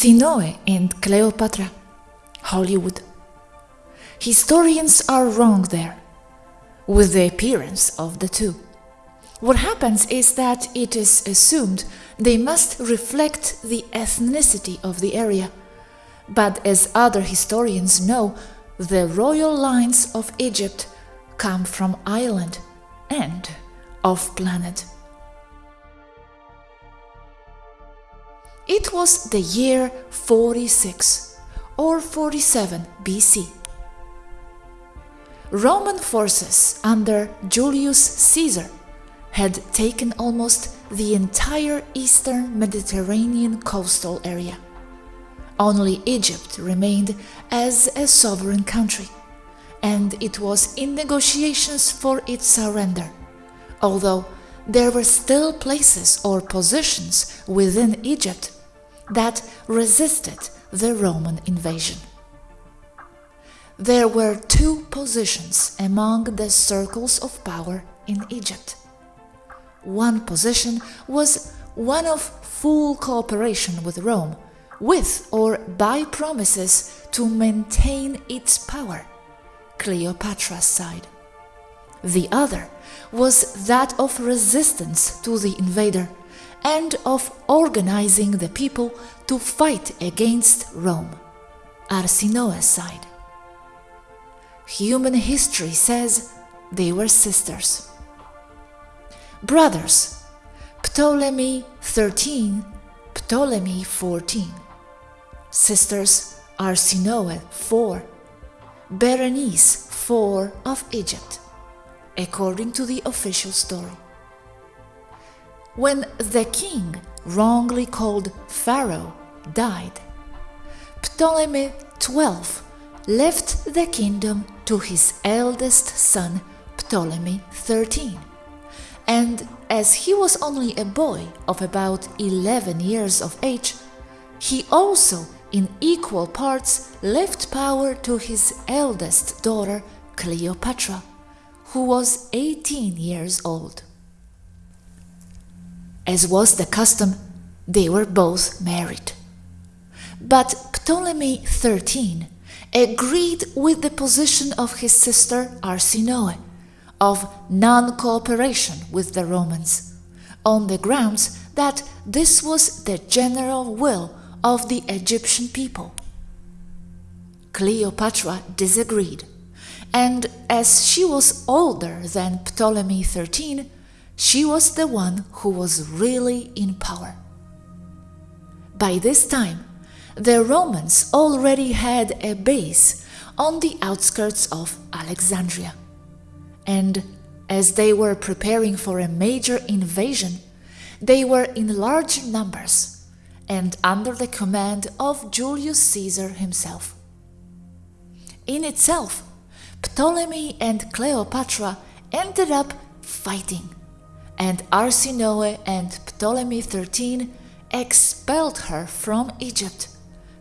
Arsinoe and Cleopatra, Hollywood. Historians are wrong there with the appearance of the two. What happens is that it is assumed they must reflect the ethnicity of the area. But as other historians know, the royal lines of Egypt come from island and off planet. It was the year 46 or 47 BC. Roman forces under Julius Caesar had taken almost the entire eastern Mediterranean coastal area. Only Egypt remained as a sovereign country, and it was in negotiations for its surrender, although there were still places or positions within Egypt that resisted the Roman invasion. There were two positions among the circles of power in Egypt. One position was one of full cooperation with Rome, with or by promises to maintain its power, Cleopatra's side. The other was that of resistance to the invader and of organizing the people to fight against Rome, Arsinoe's side. Human history says they were sisters. Brothers Ptolemy 13, Ptolemy 14. Sisters Arsinoe 4, Berenice 4 of Egypt, according to the official story. When the king, wrongly called Pharaoh, died, Ptolemy XII left the kingdom to his eldest son Ptolemy 13. And as he was only a boy of about 11 years of age, he also in equal parts left power to his eldest daughter Cleopatra, who was 18 years old. As was the custom, they were both married. But Ptolemy 13 agreed with the position of his sister Arsinoe of non-cooperation with the Romans, on the grounds that this was the general will of the Egyptian people. Cleopatra disagreed, and as she was older than Ptolemy XIII, she was the one who was really in power. By this time, the Romans already had a base on the outskirts of Alexandria. And as they were preparing for a major invasion, they were in large numbers and under the command of Julius Caesar himself. In itself, Ptolemy and Cleopatra ended up fighting, and Arsinoe and Ptolemy XIII expelled her from Egypt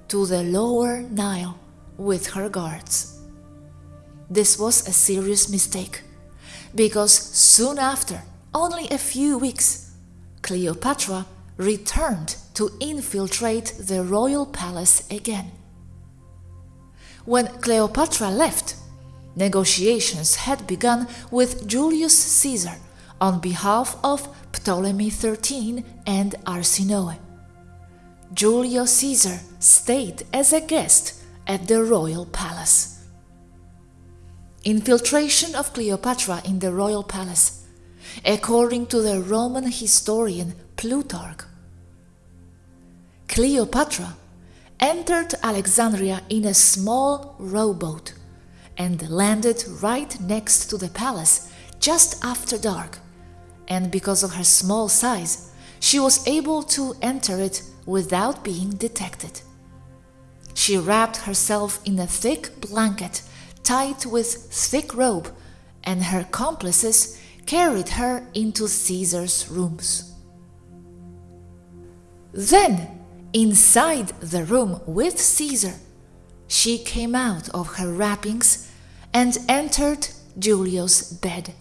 to the lower Nile with her guards. This was a serious mistake, because soon after, only a few weeks, Cleopatra returned to infiltrate the royal palace again. When Cleopatra left, negotiations had begun with Julius Caesar on behalf of Ptolemy XIII and Arsinoe. Julius Caesar stayed as a guest at the royal palace. Infiltration of Cleopatra in the royal palace, according to the Roman historian Plutarch. Cleopatra entered Alexandria in a small rowboat and landed right next to the palace just after dark, and because of her small size, she was able to enter it without being detected. She wrapped herself in a thick blanket tied with thick rope, and her accomplices carried her into Caesar's rooms. Then, inside the room with Caesar, she came out of her wrappings and entered Julio's bed,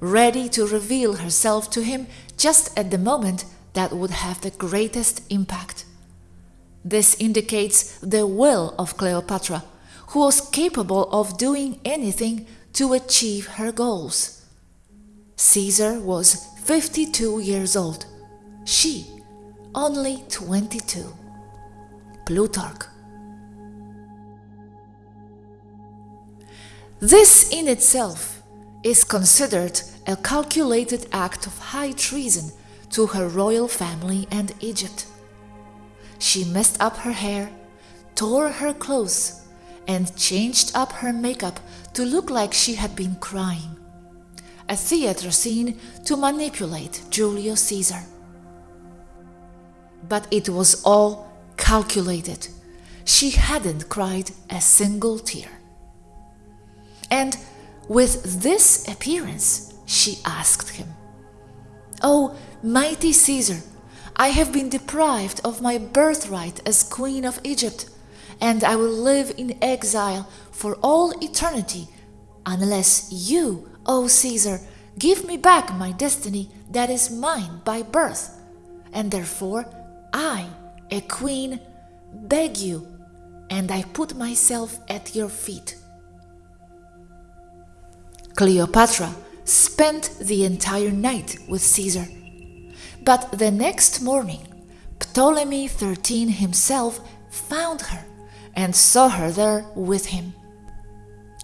ready to reveal herself to him just at the moment that would have the greatest impact. This indicates the will of Cleopatra, who was capable of doing anything to achieve her goals. Caesar was 52 years old, she only 22. Plutarch. This in itself is considered a calculated act of high treason to her royal family and Egypt. She messed up her hair, tore her clothes, and changed up her makeup to look like she had been crying. A theater scene to manipulate Julius Caesar. But it was all calculated. She hadn't cried a single tear. And with this appearance, she asked him, Oh, mighty Caesar, I have been deprived of my birthright as Queen of Egypt, and I will live in exile for all eternity unless you, O Caesar, give me back my destiny that is mine by birth. And therefore, I, a queen, beg you, and I put myself at your feet. Cleopatra spent the entire night with Caesar. But the next morning, Ptolemy XIII himself found her and saw her there with him.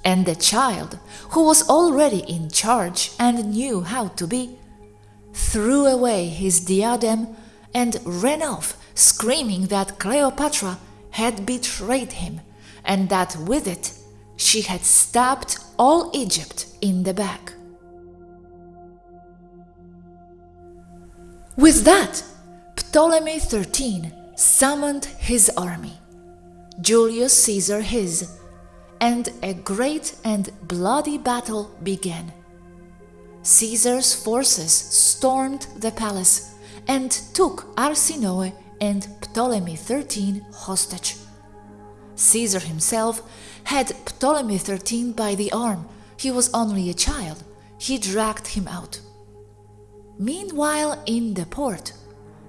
And the child, who was already in charge and knew how to be, threw away his diadem and ran off, screaming that Cleopatra had betrayed him and that with it she had stabbed all Egypt in the back. With that, Ptolemy XIII summoned his army, Julius Caesar his, and a great and bloody battle began. Caesar's forces stormed the palace and took Arsinoe and Ptolemy XIII hostage. Caesar himself had Ptolemy XIII by the arm. He was only a child. He dragged him out. Meanwhile, in the port,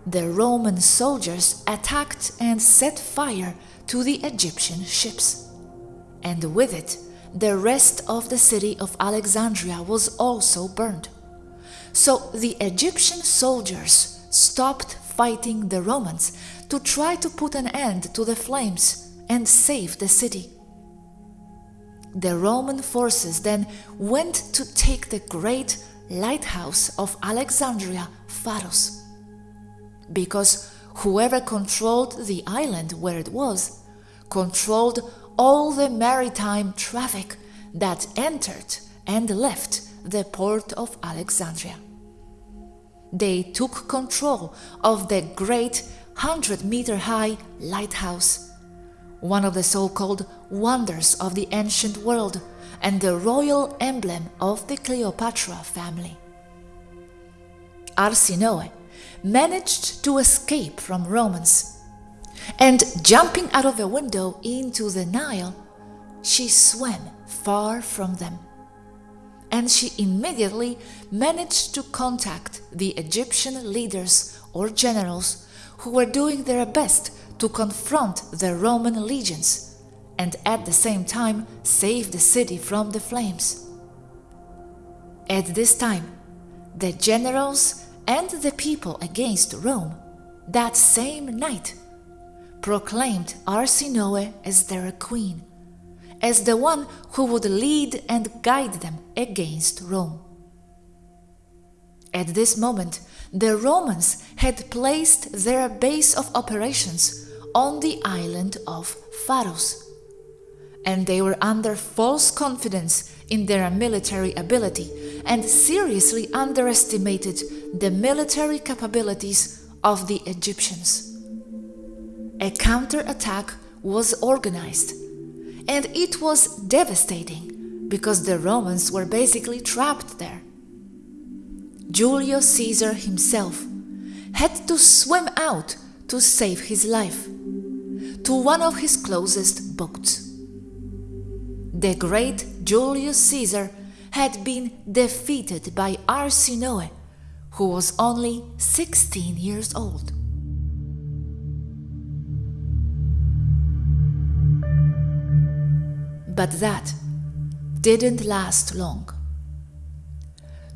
the Roman soldiers attacked and set fire to the Egyptian ships. And with it, the rest of the city of Alexandria was also burned. So the Egyptian soldiers stopped fighting the Romans to try to put an end to the flames and save the city. The Roman forces then went to take the great lighthouse of Alexandria, Pharos. Because whoever controlled the island where it was, controlled all the maritime traffic that entered and left the port of Alexandria. They took control of the great 100 meter high lighthouse, one of the so called wonders of the ancient world and the royal emblem of the Cleopatra family. Arsinoe managed to escape from Romans, and jumping out of a window into the Nile, she swam far from them. And she immediately managed to contact the Egyptian leaders or generals who were doing their best to confront the Roman legions and at the same time save the city from the flames. At this time, the generals and the people against Rome, that same night, proclaimed Arsinoe as their queen, as the one who would lead and guide them against Rome. At this moment, the Romans had placed their base of operations on the island of Pharos and they were under false confidence in their military ability and seriously underestimated the military capabilities of the Egyptians. A counterattack was organized, and it was devastating because the Romans were basically trapped there. Julius Caesar himself had to swim out to save his life to one of his closest boats. The great Julius Caesar had been defeated by Arsinoe, who was only 16 years old. But that didn't last long.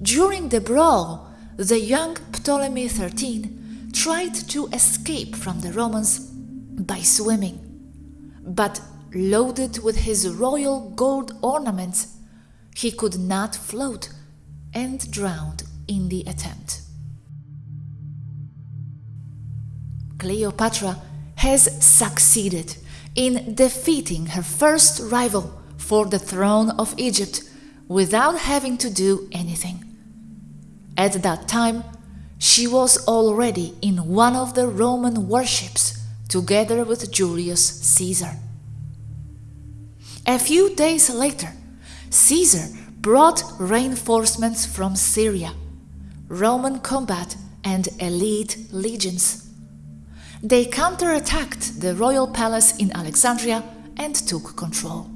During the brawl, the young Ptolemy XIII tried to escape from the Romans by swimming, but loaded with his royal gold ornaments, he could not float and drowned in the attempt. Cleopatra has succeeded in defeating her first rival for the throne of Egypt without having to do anything. At that time, she was already in one of the Roman warships together with Julius Caesar. A few days later, Caesar brought reinforcements from Syria, Roman combat and elite legions. They counterattacked the royal palace in Alexandria and took control.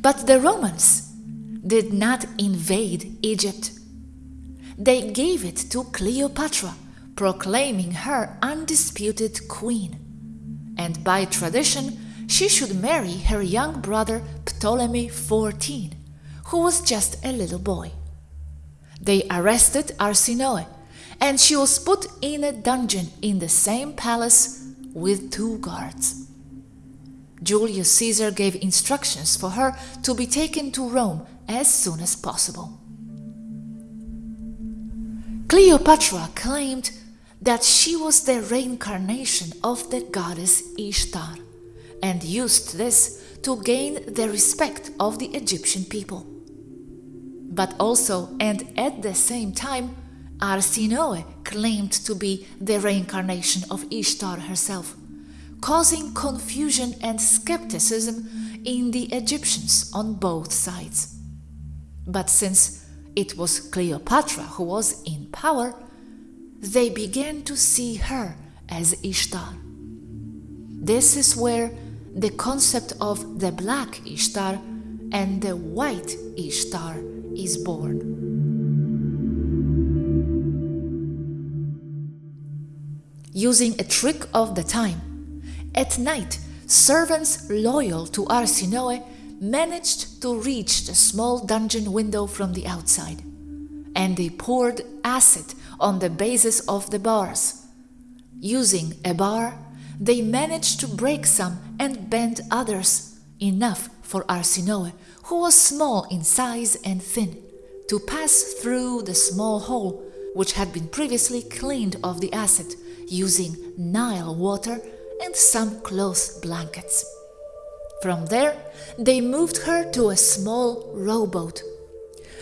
But the Romans did not invade Egypt. They gave it to Cleopatra, proclaiming her undisputed queen. And by tradition, she should marry her young brother Ptolemy XIV, who was just a little boy. They arrested Arsinoe, and she was put in a dungeon in the same palace with two guards. Julius Caesar gave instructions for her to be taken to Rome as soon as possible. Cleopatra claimed that she was the reincarnation of the goddess Ishtar and used this to gain the respect of the Egyptian people. But also, and at the same time, Arsinoe claimed to be the reincarnation of Ishtar herself, causing confusion and skepticism in the Egyptians on both sides. But since it was Cleopatra who was in power, they began to see her as Ishtar. This is where the concept of the black Ishtar and the white Ishtar is born. Using a trick of the time, at night, servants loyal to Arsinoe managed to reach the small dungeon window from the outside, and they poured acid on the bases of the bars. Using a bar, they managed to break some and bend others, enough for Arsinoe, who was small in size and thin, to pass through the small hole, which had been previously cleaned of the acid, using Nile water and some cloth blankets. From there, they moved her to a small rowboat.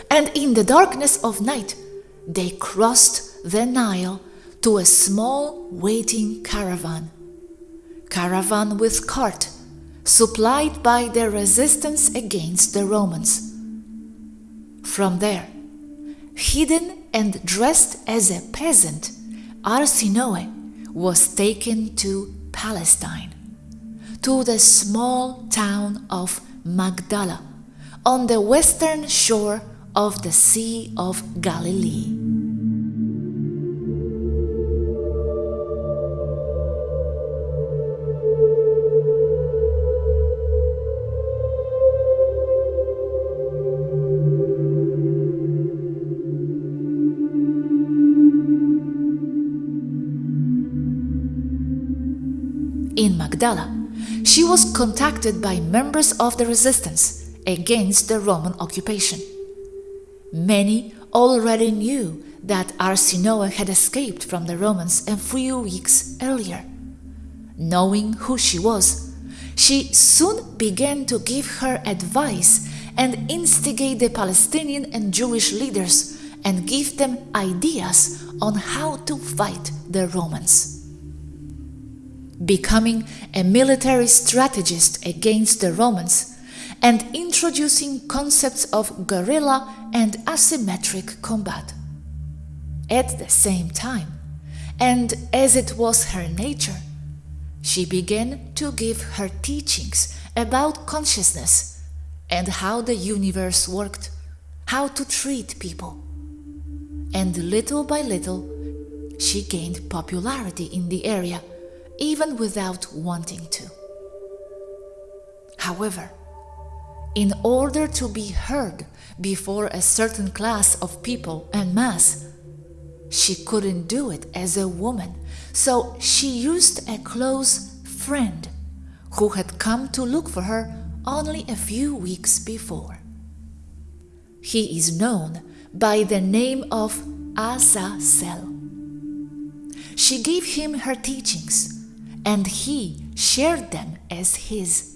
And in the darkness of night, they crossed the Nile to a small waiting caravan. Caravan with cart, supplied by the resistance against the Romans. From there, hidden and dressed as a peasant, Arsinoe was taken to Palestine to the small town of Magdala on the western shore of the Sea of Galilee. She was contacted by members of the resistance against the Roman occupation. Many already knew that Arsinoe had escaped from the Romans a few weeks earlier. Knowing who she was, she soon began to give her advice and instigate the Palestinian and Jewish leaders and give them ideas on how to fight the Romans becoming a military strategist against the Romans, and introducing concepts of guerrilla and asymmetric combat. At the same time, and as it was her nature, she began to give her teachings about consciousness and how the universe worked, how to treat people. And little by little, she gained popularity in the area even without wanting to. However, in order to be heard before a certain class of people en masse, she couldn't do it as a woman, so she used a close friend who had come to look for her only a few weeks before. He is known by the name of Azazel. She gave him her teachings, and he shared them as his,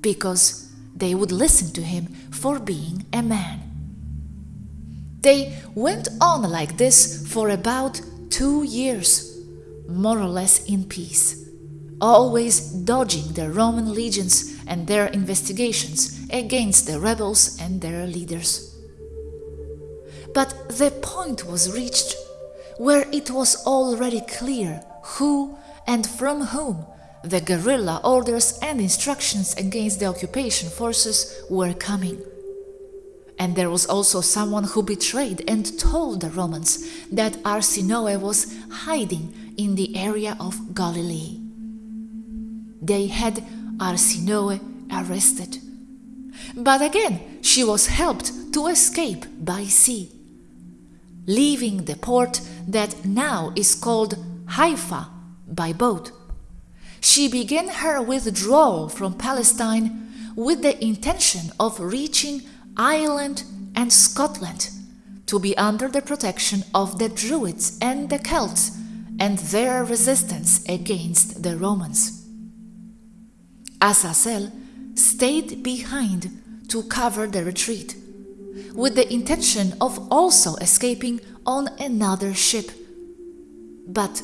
because they would listen to him for being a man. They went on like this for about two years, more or less in peace always dodging the Roman legions and their investigations against the rebels and their leaders. But the point was reached where it was already clear who and from whom the guerrilla orders and instructions against the occupation forces were coming. And there was also someone who betrayed and told the Romans that Arsinoe was hiding in the area of Galilee they had Arsinoe arrested. But again, she was helped to escape by sea. Leaving the port that now is called Haifa by boat, she began her withdrawal from Palestine with the intention of reaching Ireland and Scotland to be under the protection of the Druids and the Celts and their resistance against the Romans. Azazel stayed behind to cover the retreat, with the intention of also escaping on another ship. But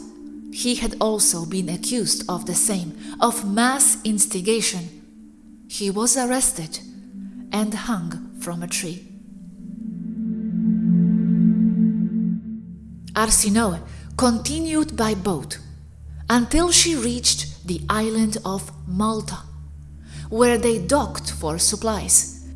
he had also been accused of the same, of mass instigation. He was arrested and hung from a tree. Arsinoe continued by boat until she reached the island of Malta, where they docked for supplies,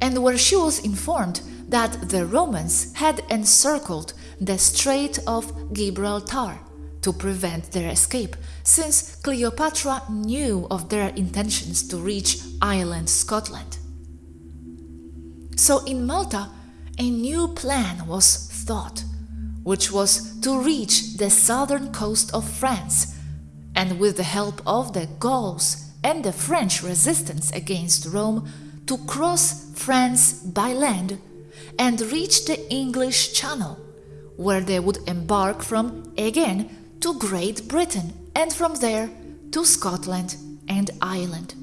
and where she was informed that the Romans had encircled the Strait of Gibraltar to prevent their escape, since Cleopatra knew of their intentions to reach Ireland, Scotland. So in Malta, a new plan was thought, which was to reach the southern coast of France and with the help of the Gauls and the French resistance against Rome to cross France by land and reach the English Channel, where they would embark from again to Great Britain and from there to Scotland and Ireland.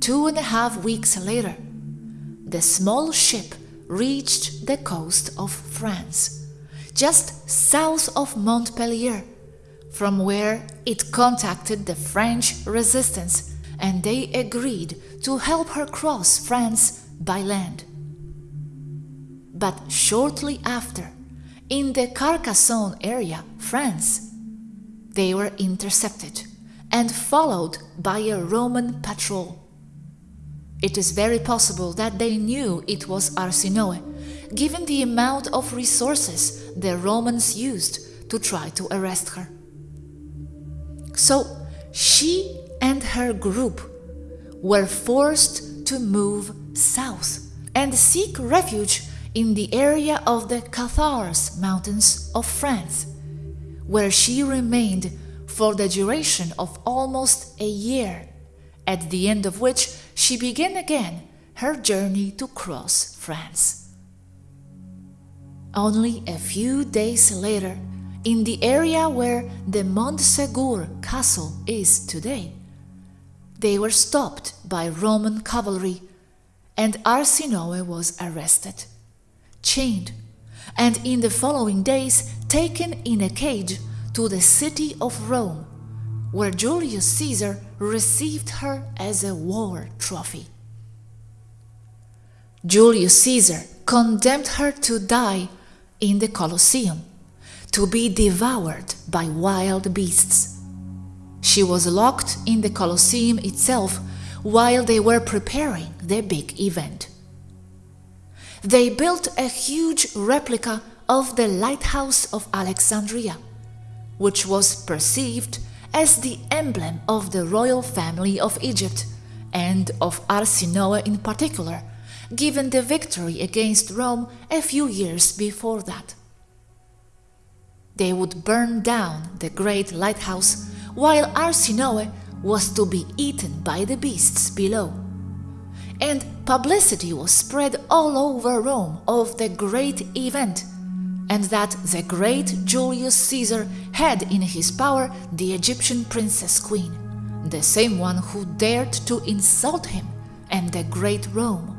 Two and a half weeks later, the small ship reached the coast of France, just south of Montpellier from where it contacted the French resistance and they agreed to help her cross France by land. But shortly after, in the Carcassonne area, France, they were intercepted and followed by a Roman patrol. It is very possible that they knew it was Arsinoe, given the amount of resources the Romans used to try to arrest her. So she and her group were forced to move south and seek refuge in the area of the Cathars Mountains of France, where she remained for the duration of almost a year, at the end of which she began again her journey to cross France. Only a few days later, in the area where the Montsegur castle is today. They were stopped by Roman cavalry and Arsinoe was arrested, chained, and in the following days taken in a cage to the city of Rome, where Julius Caesar received her as a war trophy. Julius Caesar condemned her to die in the Colosseum to be devoured by wild beasts. She was locked in the Colosseum itself while they were preparing the big event. They built a huge replica of the lighthouse of Alexandria, which was perceived as the emblem of the royal family of Egypt and of Arsinoe in particular, given the victory against Rome a few years before that. They would burn down the great lighthouse while Arsinoe was to be eaten by the beasts below. And publicity was spread all over Rome of the great event and that the great Julius Caesar had in his power the Egyptian princess queen, the same one who dared to insult him and the great Rome.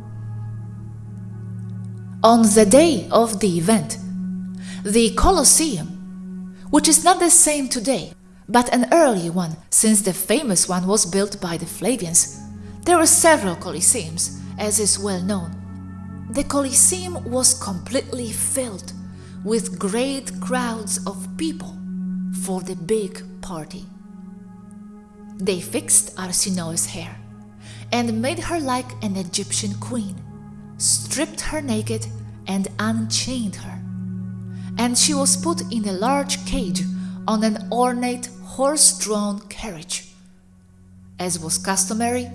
On the day of the event, the Colosseum, which is not the same today, but an early one since the famous one was built by the Flavians, there were several Colosseums, as is well known. The Colosseum was completely filled with great crowds of people for the big party. They fixed Arsinoe's hair and made her like an Egyptian queen, stripped her naked and unchained her. And she was put in a large cage on an ornate horse-drawn carriage. As was customary,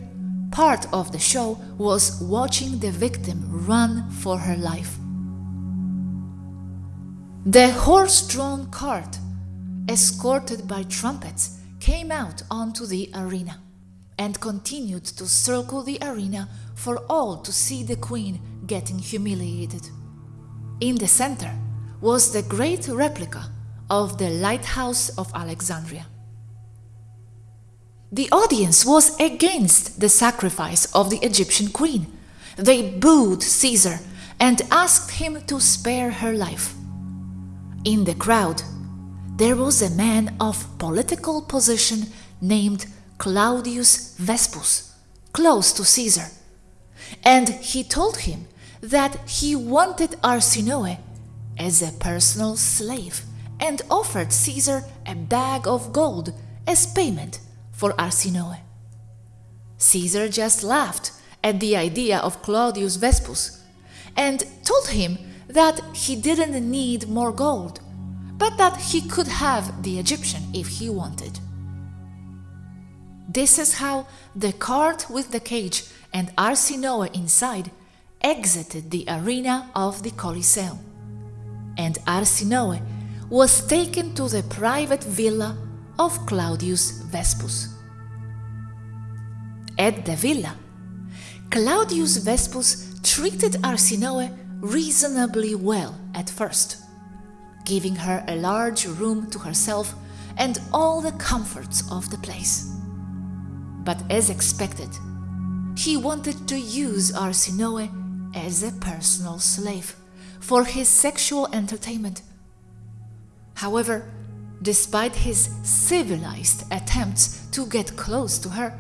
part of the show was watching the victim run for her life. The horse-drawn cart, escorted by trumpets, came out onto the arena and continued to circle the arena for all to see the queen getting humiliated. In the center was the great replica of the lighthouse of Alexandria. The audience was against the sacrifice of the Egyptian queen. They booed Caesar and asked him to spare her life. In the crowd, there was a man of political position named Claudius Vespus, close to Caesar, and he told him that he wanted Arsinoe as a personal slave and offered Caesar a bag of gold as payment for Arsinoe. Caesar just laughed at the idea of Claudius Vespus and told him that he didn't need more gold, but that he could have the Egyptian if he wanted. This is how the cart with the cage and Arsinoe inside exited the arena of the Colosseum, and Arsinoe was taken to the private villa of Claudius Vespus. At the villa, Claudius Vespus treated Arsinoe reasonably well at first, giving her a large room to herself and all the comforts of the place. But as expected, he wanted to use Arsinoe as a personal slave for his sexual entertainment. However, despite his civilized attempts to get close to her,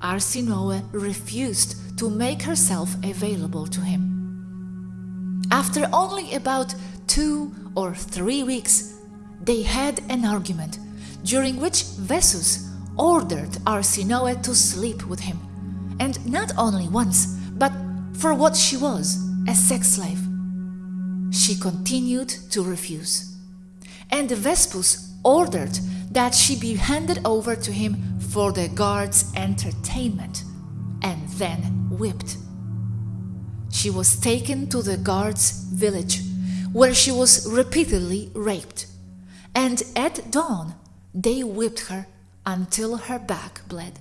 Arsinoe refused to make herself available to him. After only about two or three weeks, they had an argument during which Vespus ordered Arsinoe to sleep with him, and not only once, but for what she was, a sex slave. She continued to refuse, and Vespus ordered that she be handed over to him for the guards' entertainment, and then whipped. She was taken to the guards' village, where she was repeatedly raped, and at dawn they whipped her until her back bled.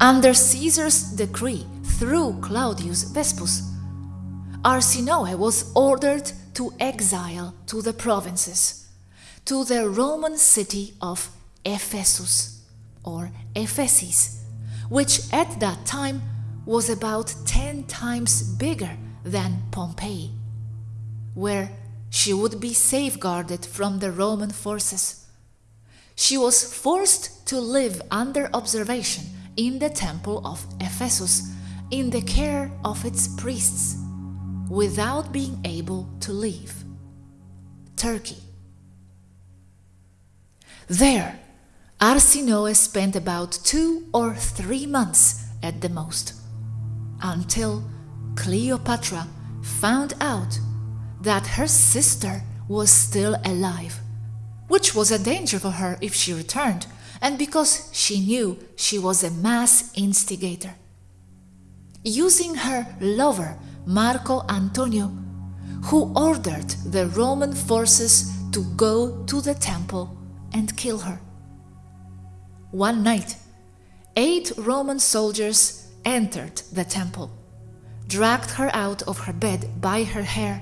Under Caesar's decree through Claudius Vespus, Arsinoe was ordered to exile to the provinces, to the Roman city of Ephesus or Ephesus, which at that time was about 10 times bigger than Pompeii, where she would be safeguarded from the Roman forces. She was forced to live under observation in the temple of Ephesus in the care of its priests without being able to leave. Turkey. There, Arsinoe spent about two or three months at the most, until Cleopatra found out that her sister was still alive which was a danger for her if she returned, and because she knew she was a mass instigator. Using her lover, Marco Antonio, who ordered the Roman forces to go to the temple and kill her. One night, eight Roman soldiers entered the temple, dragged her out of her bed by her hair,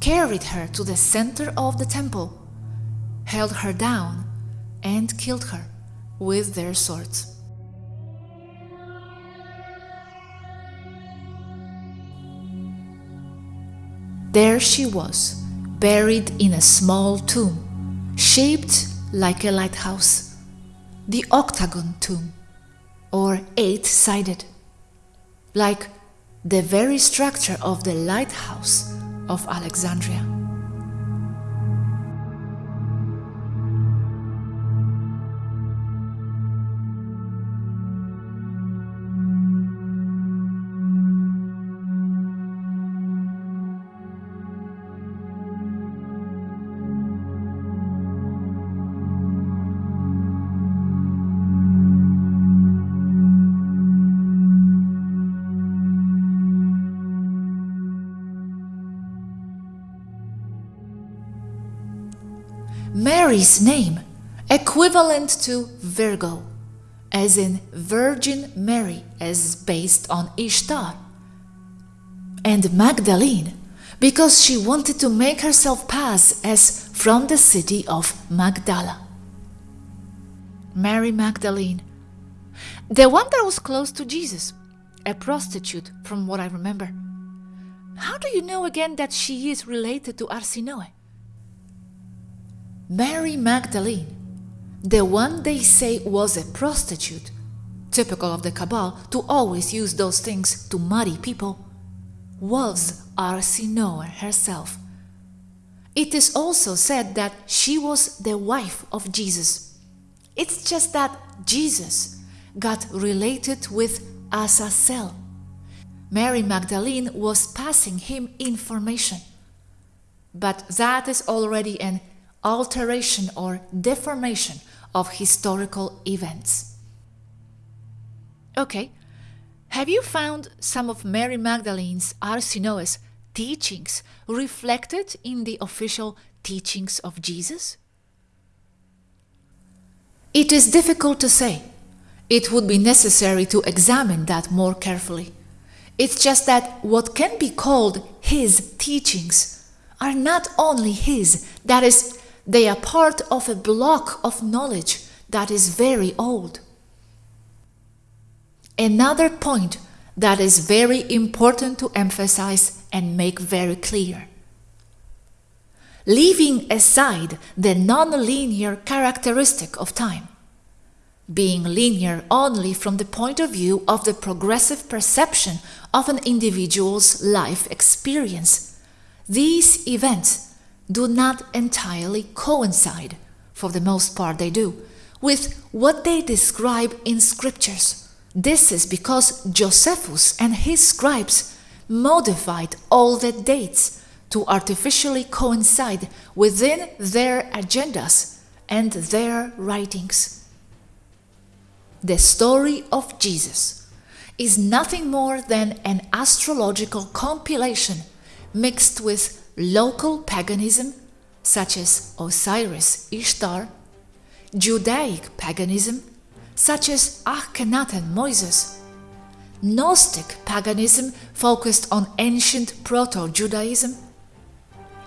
carried her to the center of the temple, held her down, and killed her with their swords. There she was, buried in a small tomb, shaped like a lighthouse, the octagon tomb, or eight-sided, like the very structure of the lighthouse of Alexandria. Mary's name, equivalent to Virgo, as in Virgin Mary as based on Ishtar, and Magdalene, because she wanted to make herself pass as from the city of Magdala. Mary Magdalene, the one that was close to Jesus, a prostitute from what I remember. How do you know again that she is related to Arsinoe? Mary Magdalene, the one they say was a prostitute, typical of the Cabal to always use those things to muddy people, was Arsinoe herself. It is also said that she was the wife of Jesus. It's just that Jesus got related with Azazel. Mary Magdalene was passing him information. But that is already an alteration or deformation of historical events. Okay, have you found some of Mary Magdalene's Arsinoe's teachings reflected in the official teachings of Jesus? It is difficult to say. It would be necessary to examine that more carefully. It's just that what can be called his teachings are not only his, that is, they are part of a block of knowledge that is very old. Another point that is very important to emphasize and make very clear. Leaving aside the non-linear characteristic of time, being linear only from the point of view of the progressive perception of an individual's life experience, these events do not entirely coincide, for the most part they do, with what they describe in scriptures. This is because Josephus and his scribes modified all the dates to artificially coincide within their agendas and their writings. The story of Jesus is nothing more than an astrological compilation mixed with local paganism, such as Osiris Ishtar, Judaic paganism, such as Akhenaten Moses, Gnostic paganism focused on ancient Proto-Judaism,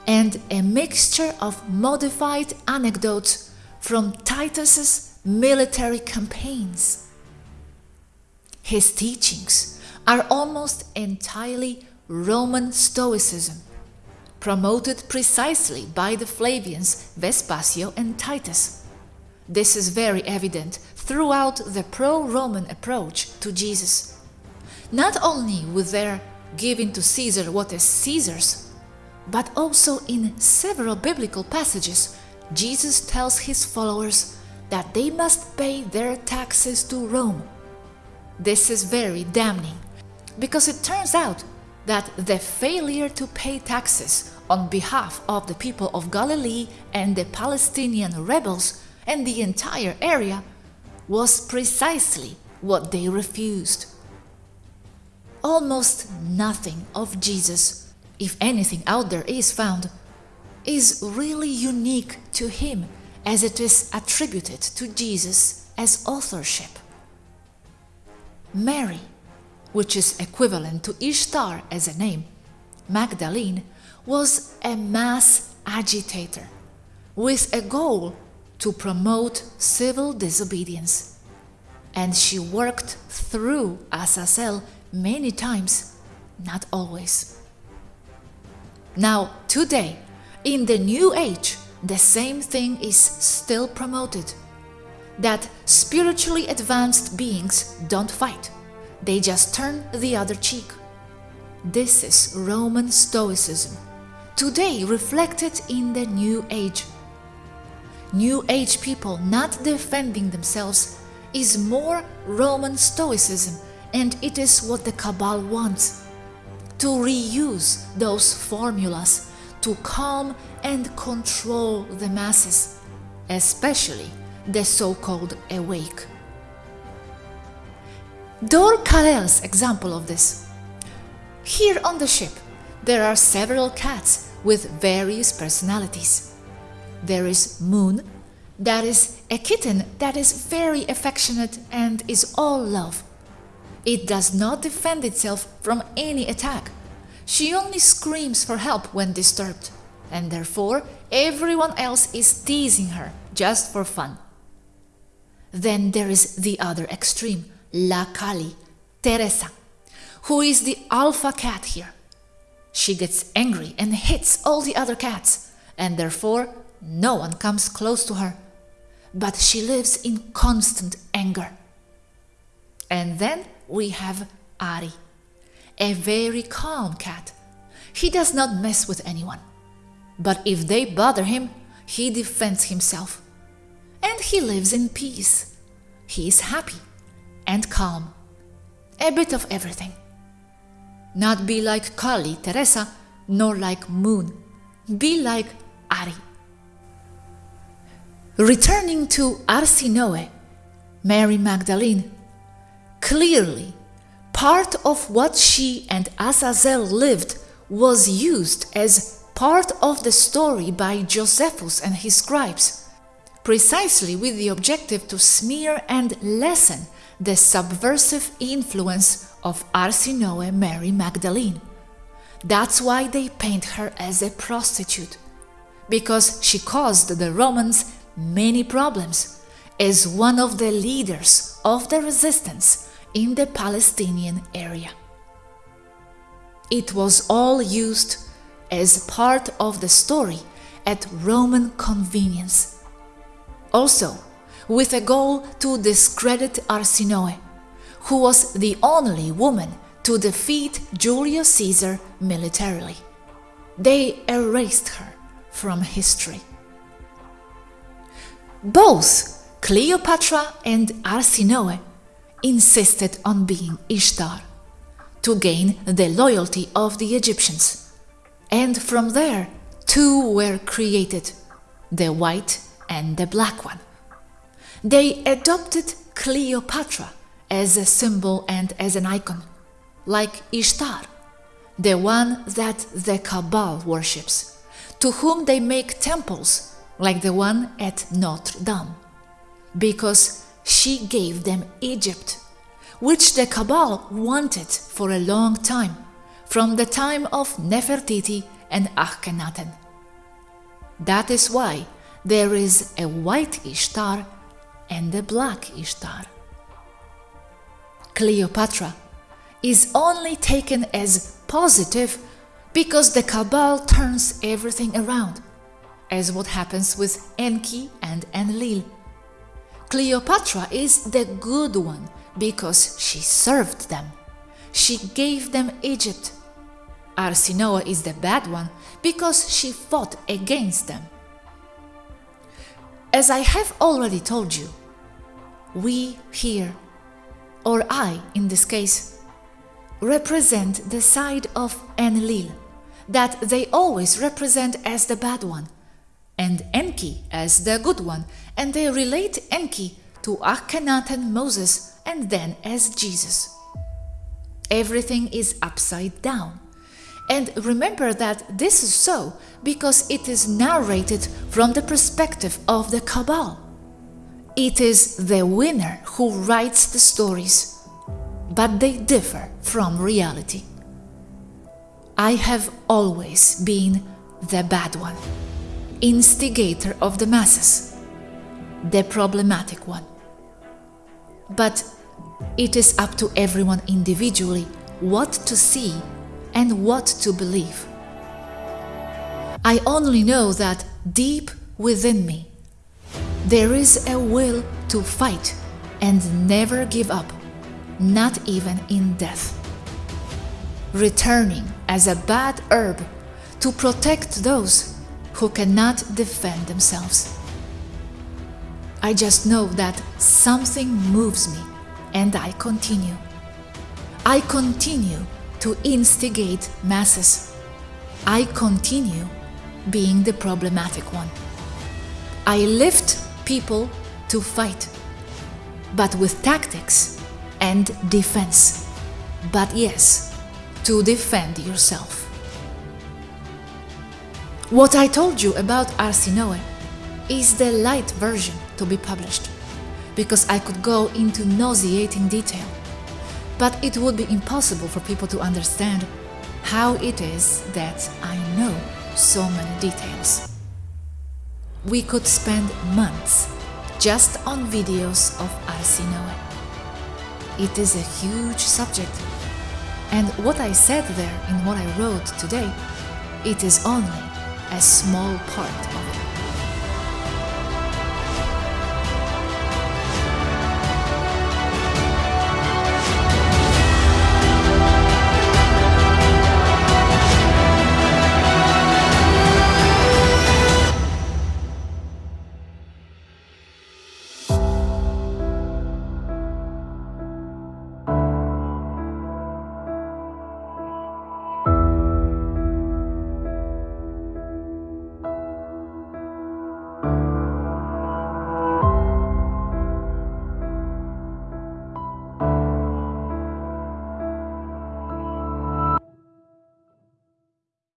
and a mixture of modified anecdotes from Titus's military campaigns. His teachings are almost entirely Roman Stoicism, promoted precisely by the Flavians Vespasian and Titus. This is very evident throughout the pro-Roman approach to Jesus. Not only with their giving to Caesar what is Caesar's, but also in several biblical passages, Jesus tells his followers that they must pay their taxes to Rome. This is very damning, because it turns out that the failure to pay taxes on behalf of the people of Galilee and the Palestinian rebels and the entire area was precisely what they refused. Almost nothing of Jesus, if anything out there is found, is really unique to him as it is attributed to Jesus as authorship. Mary, which is equivalent to Ishtar as a name, Magdalene, was a mass agitator with a goal to promote civil disobedience. And she worked through Azazel many times, not always. Now, today, in the New Age, the same thing is still promoted that spiritually advanced beings don't fight, they just turn the other cheek. This is Roman Stoicism, today reflected in the New Age. New Age people not defending themselves is more Roman Stoicism, and it is what the Cabal wants to reuse those formulas to calm and control the masses, especially the so-called awake. Dor Kalel's example of this. Here on the ship, there are several cats with various personalities. There is Moon, that is a kitten that is very affectionate and is all love. It does not defend itself from any attack. She only screams for help when disturbed, and therefore everyone else is teasing her just for fun. Then there is the other extreme, La Kali, Teresa, who is the alpha cat here. She gets angry and hits all the other cats, and therefore no one comes close to her. But she lives in constant anger. And then we have Ari, a very calm cat. He does not mess with anyone. But if they bother him, he defends himself and he lives in peace. He is happy and calm. A bit of everything. Not be like Kali, Teresa, nor like Moon. Be like Ari. Returning to Arsinoe, Mary Magdalene, clearly part of what she and Azazel lived was used as part of the story by Josephus and his scribes precisely with the objective to smear and lessen the subversive influence of Arsinoe Mary Magdalene. That's why they paint her as a prostitute, because she caused the Romans many problems as one of the leaders of the resistance in the Palestinian area. It was all used as part of the story at Roman convenience also, with a goal to discredit Arsinoe, who was the only woman to defeat Julius Caesar militarily. They erased her from history. Both Cleopatra and Arsinoe insisted on being Ishtar to gain the loyalty of the Egyptians. And from there, two were created, the white and the black one. They adopted Cleopatra as a symbol and as an icon, like Ishtar, the one that the Cabal worships, to whom they make temples like the one at Notre Dame, because she gave them Egypt, which the Cabal wanted for a long time, from the time of Nefertiti and Akhenaten. That is why there is a white Ishtar and the black Ishtar. Cleopatra is only taken as positive because the Cabal turns everything around, as what happens with Enki and Enlil. Cleopatra is the good one because she served them. She gave them Egypt. Arsinoe is the bad one because she fought against them. As I have already told you, we here, or I in this case, represent the side of Enlil, that they always represent as the bad one, and Enki as the good one, and they relate Enki to Akhenaten Moses and then as Jesus. Everything is upside down. And remember that this is so because it is narrated from the perspective of the Cabal. It is the winner who writes the stories, but they differ from reality. I have always been the bad one, instigator of the masses, the problematic one. But it is up to everyone individually what to see and what to believe. I only know that deep within me there is a will to fight and never give up, not even in death. Returning as a bad herb to protect those who cannot defend themselves. I just know that something moves me and I continue. I continue to instigate masses. I continue being the problematic one. I lift people to fight, but with tactics and defense. But yes, to defend yourself. What I told you about Arsinoe is the light version to be published, because I could go into nauseating detail but it would be impossible for people to understand how it is that I know so many details. We could spend months just on videos of Arsinoe. It is a huge subject, and what I said there in what I wrote today, it is only a small part